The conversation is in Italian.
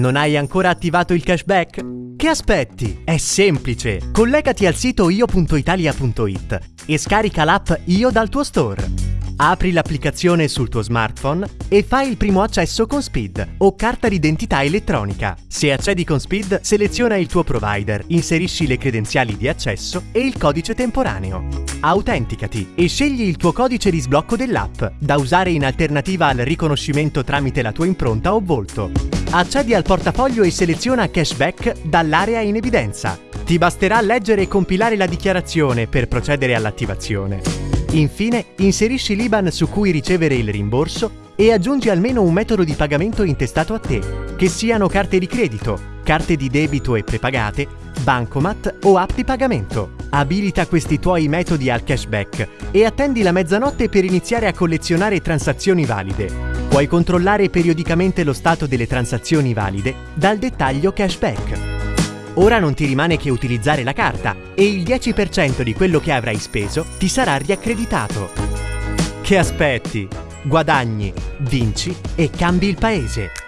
Non hai ancora attivato il cashback? Che aspetti? È semplice! Collegati al sito io.italia.it e scarica l'app Io dal tuo store. Apri l'applicazione sul tuo smartphone e fai il primo accesso con Speed o carta d'identità elettronica. Se accedi con Speed, seleziona il tuo provider, inserisci le credenziali di accesso e il codice temporaneo. Autenticati e scegli il tuo codice di sblocco dell'app, da usare in alternativa al riconoscimento tramite la tua impronta o volto. Accedi al portafoglio e seleziona cashback dall'area in evidenza. Ti basterà leggere e compilare la dichiarazione per procedere all'attivazione. Infine, inserisci l'IBAN su cui ricevere il rimborso e aggiungi almeno un metodo di pagamento intestato a te, che siano carte di credito, carte di debito e prepagate, bancomat o app di pagamento. Abilita questi tuoi metodi al cashback e attendi la mezzanotte per iniziare a collezionare transazioni valide. Puoi controllare periodicamente lo stato delle transazioni valide dal dettaglio cashback. Ora non ti rimane che utilizzare la carta e il 10% di quello che avrai speso ti sarà riaccreditato. Che aspetti? Guadagni, vinci e cambi il paese.